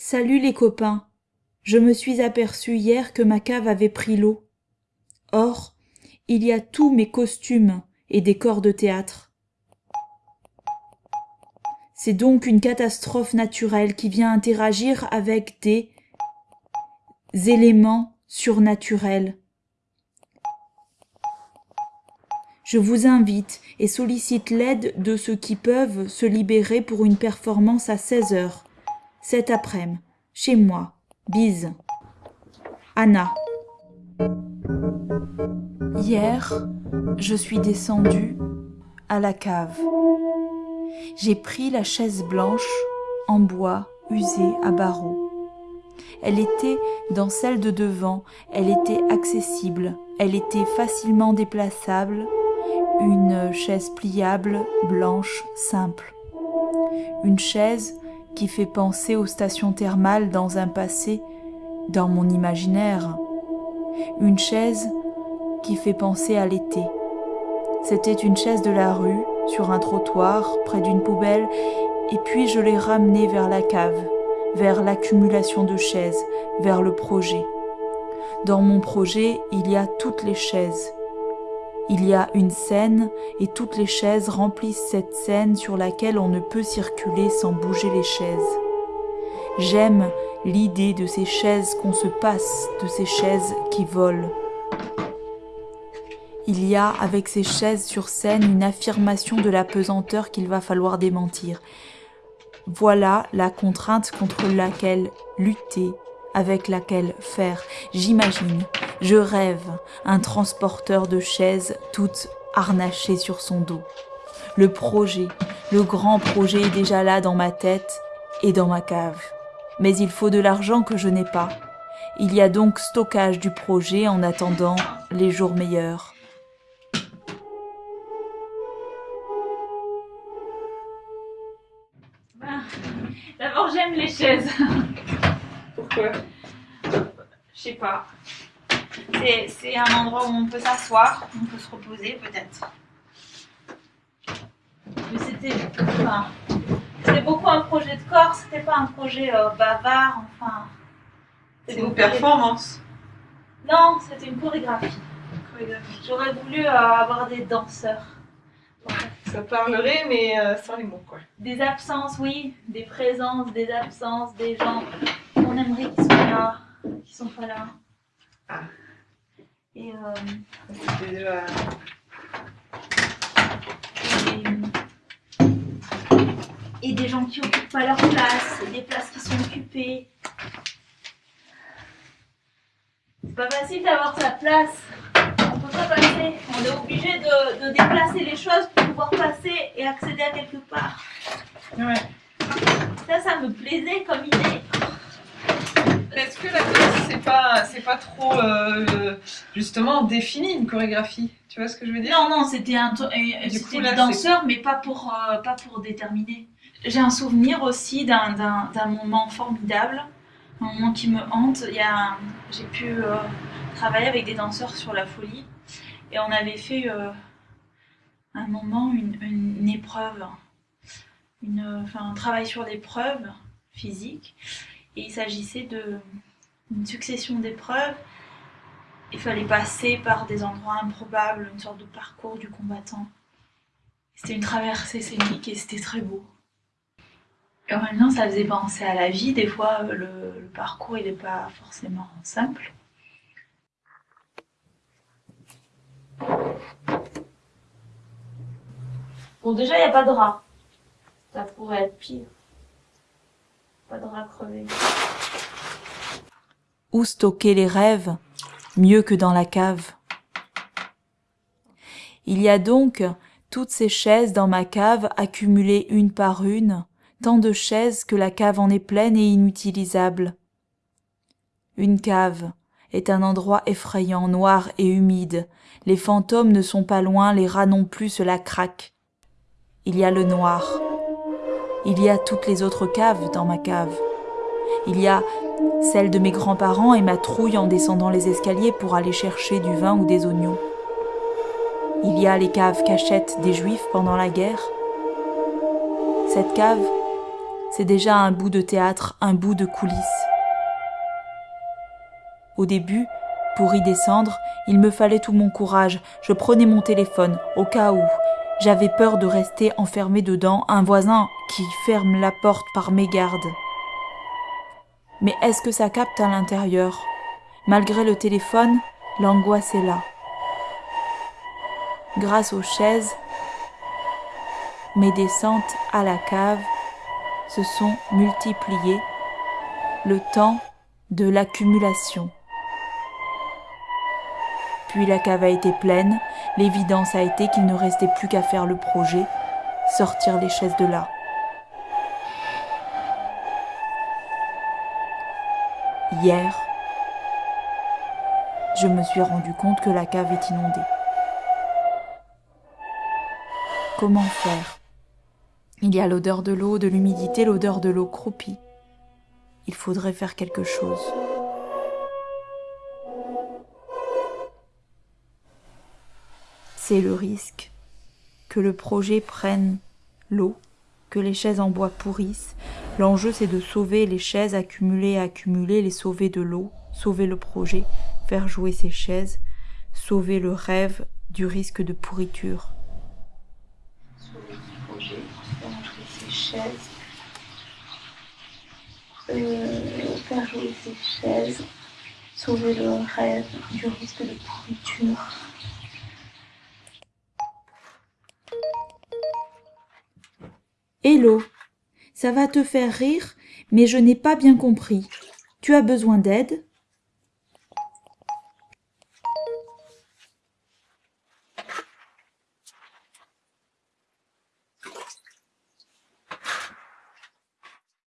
Salut les copains. Je me suis aperçu hier que ma cave avait pris l'eau. Or, il y a tous mes costumes et des corps de théâtre. C'est donc une catastrophe naturelle qui vient interagir avec des éléments surnaturels. Je vous invite et sollicite l'aide de ceux qui peuvent se libérer pour une performance à 16 heures, cet après-midi, chez moi. Bise. Anna. Hier, je suis descendue à la cave. J'ai pris la chaise blanche en bois usée à barreaux. Elle était dans celle de devant, elle était accessible, elle était facilement déplaçable, une chaise pliable, blanche, simple. Une chaise qui fait penser aux stations thermales dans un passé, dans mon imaginaire. Une chaise qui fait penser à l'été. C'était une chaise de la rue, sur un trottoir, près d'une poubelle, et puis je l'ai ramenée vers la cave, vers l'accumulation de chaises, vers le projet. Dans mon projet, il y a toutes les chaises. Il y a une scène et toutes les chaises remplissent cette scène sur laquelle on ne peut circuler sans bouger les chaises. J'aime l'idée de ces chaises qu'on se passe, de ces chaises qui volent. Il y a avec ces chaises sur scène une affirmation de la pesanteur qu'il va falloir démentir. Voilà la contrainte contre laquelle lutter, avec laquelle faire. J'imagine, je rêve, un transporteur de chaises toutes harnachées sur son dos. Le projet, le grand projet est déjà là dans ma tête et dans ma cave. Mais il faut de l'argent que je n'ai pas. Il y a donc stockage du projet en attendant les jours meilleurs. D'abord, j'aime les chaises. Pourquoi? Je sais pas. C'est- un endroit où on peut s'asseoir, on peut se reposer peut-être. Mais c'était enfin, beaucoup un projet de corps, c'était pas un projet euh, bavard, enfin. C'est c'était une performance. Non, c'était une chorégraphie. J'aurais voulu euh, avoir des danseurs. Ça parlerait, mais euh, sans les mots, quoi. Des absences, oui, des présences, des absences, des gens qu'on aimerait qu'ils soient là, qui sont pas là. Ah. Et, euh, et, et des gens qui occupent pas leur place, et des places qui sont occupées. C'est pas facile d'avoir sa place. On peut pas passer. On est obligé de, de déplacer les choses pour pouvoir passer et accéder à quelque part. Ouais. Ça, ça me plaisait comme idée. Est-ce que la danse, c'est pas, c'est pas trop, euh, justement, défini, une chorégraphie. Tu vois ce que je veux dire? Non, non, c'était un, euh, c'était des danseurs, mais pas pour, euh, pas pour déterminer. J'ai un souvenir aussi d'un, d'un, moment formidable, un moment qui me hante. Il y a, j'ai pu euh, travailler avec des danseurs sur la folie, et on avait fait un moment, une, une, une épreuve, une, enfin, un travail sur l'épreuve physique, et il s'agissait de une succession d'épreuves il fallait passer par des endroits improbables, une sorte de parcours du combattant. C'était une traversée scénique et c'était très beau. Et en même temps, ça faisait penser à la vie. Des fois, le, parcours, il n'est pas forcément simple. Bon, déjà, il n'y a pas de rat. Ça pourrait être pire. Pas de rat crevé. Où stocker les rêves mieux que dans la cave? Il y a donc toutes ces chaises dans ma cave accumulées une par une, tant de chaises que la cave en est pleine et inutilisable. Une cave est un endroit effrayant, noir et humide. Les fantômes ne sont pas loin, les rats non plus se la craquent. Il y a le noir. Il y a toutes les autres caves dans ma cave. Il y a celle de mes grands-parents et ma trouille en descendant les escaliers pour aller chercher du vin ou des oignons. Il y a les caves cachettes des juifs pendant la guerre. Cette cave, c'est déjà un bout de théâtre, un bout de coulisses. Au début, pour y descendre, il me fallait tout mon courage. Je prenais mon téléphone, au cas où. J'avais peur de rester enfermé dedans, un voisin qui ferme la porte par mégarde. Mais est-ce que ça capte à l'intérieur? Malgré le téléphone, l'angoisse est là. Grâce aux chaises, mes descentes à la cave se sont multipliées, le temps de l'accumulation. Puis la cave a été pleine, l'évidence a été qu'il ne restait plus qu'à faire le projet, sortir les chaises de là. Hier, je me suis rendu compte que la cave est inondée. Comment faire? Il y a l'odeur de l'eau, de l'humidité, l'odeur de l'eau croupie. Il faudrait faire quelque chose. C'est le risque que le projet prenne l'eau, que les chaises en bois pourrissent. L'enjeu c'est de sauver les chaises accumulées, accumulées, les sauver de l'eau, sauver le projet, faire jouer ces chaises, sauver le rêve du risque de pourriture. Sauver le projet, faire jouer ces chaises, euh, faire jouer ces chaises, sauver le rêve du risque de pourriture. Hello, ça va te faire rire, mais je n'ai pas bien compris. Tu as besoin d'aide?